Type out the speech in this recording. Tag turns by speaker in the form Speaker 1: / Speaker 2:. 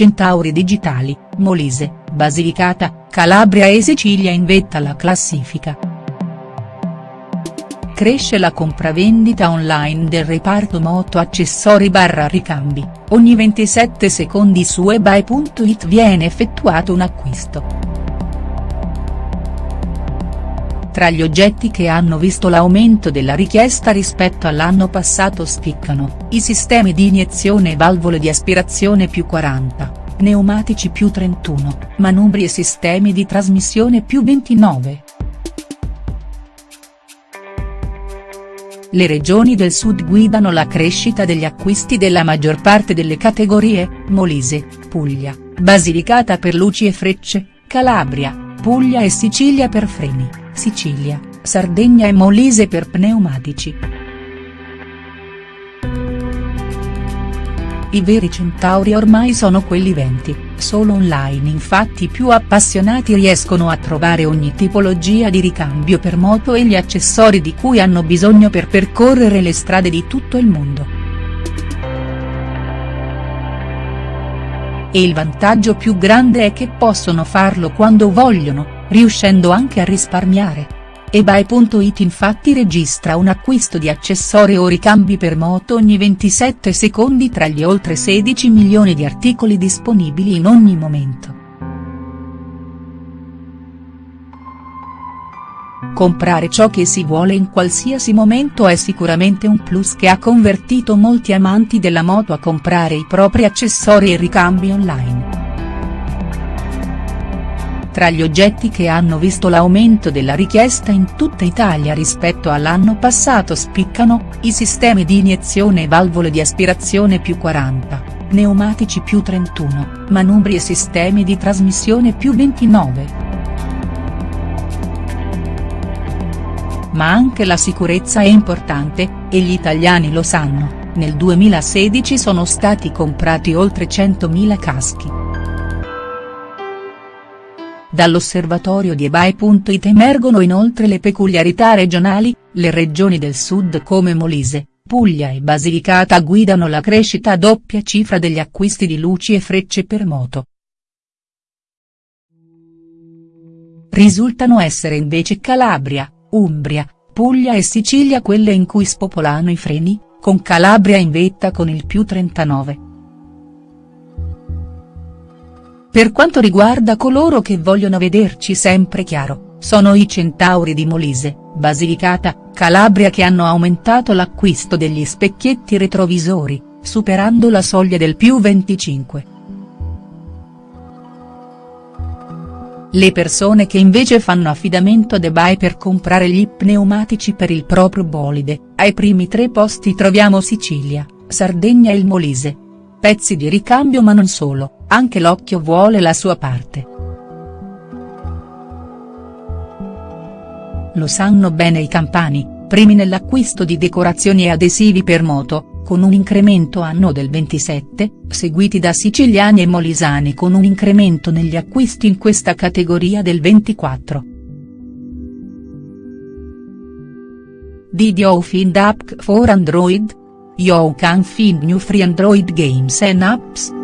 Speaker 1: Centauri Digitali, Molise, Basilicata, Calabria e Sicilia in vetta alla classifica. Cresce la compravendita online del reparto moto accessori barra ricambi, ogni 27 secondi su eBay.it viene effettuato un acquisto. Tra gli oggetti che hanno visto l'aumento della richiesta rispetto all'anno passato spiccano, i sistemi di iniezione e valvole di aspirazione più 40, pneumatici più 31, manubri e sistemi di trasmissione più 29. Le regioni del sud guidano la crescita degli acquisti della maggior parte delle categorie, Molise, Puglia, Basilicata per luci e frecce, Calabria, Puglia e Sicilia per freni. Sicilia, Sardegna e Molise per pneumatici. I veri centauri ormai sono quelli venti, solo online infatti più appassionati riescono a trovare ogni tipologia di ricambio per moto e gli accessori di cui hanno bisogno per percorrere le strade di tutto il mondo. E il vantaggio più grande è che possono farlo quando vogliono, riuscendo anche a risparmiare. eBay.it infatti registra un acquisto di accessori o ricambi per moto ogni 27 secondi tra gli oltre 16 milioni di articoli disponibili in ogni momento. Comprare ciò che si vuole in qualsiasi momento è sicuramente un plus che ha convertito molti amanti della moto a comprare i propri accessori e ricambi online. Tra gli oggetti che hanno visto l'aumento della richiesta in tutta Italia rispetto all'anno passato spiccano, i sistemi di iniezione e valvole di aspirazione più 40, pneumatici più 31, manubri e sistemi di trasmissione più 29. Ma anche la sicurezza è importante, e gli italiani lo sanno, nel 2016 sono stati comprati oltre 100.000 caschi. Dall'osservatorio di eBay.it emergono inoltre le peculiarità regionali, le regioni del sud come Molise, Puglia e Basilicata guidano la crescita a doppia cifra degli acquisti di luci e frecce per moto. Risultano essere invece Calabria, Umbria, Puglia e Sicilia quelle in cui spopolano i freni, con Calabria in vetta con il più 39. Per quanto riguarda coloro che vogliono vederci sempre chiaro, sono i Centauri di Molise, Basilicata, Calabria che hanno aumentato l'acquisto degli specchietti retrovisori, superando la soglia del più 25. Le persone che invece fanno affidamento ad eBay per comprare gli pneumatici per il proprio bolide, ai primi tre posti troviamo Sicilia, Sardegna e il Molise. Pezzi di ricambio ma non solo anche l'occhio vuole la sua parte. Lo sanno bene i campani, primi nell'acquisto di decorazioni e adesivi per moto, con un incremento anno del 27, seguiti da siciliani e molisani con un incremento negli acquisti in questa categoria del 24. Did you find app for Android? You can find new free Android games and apps.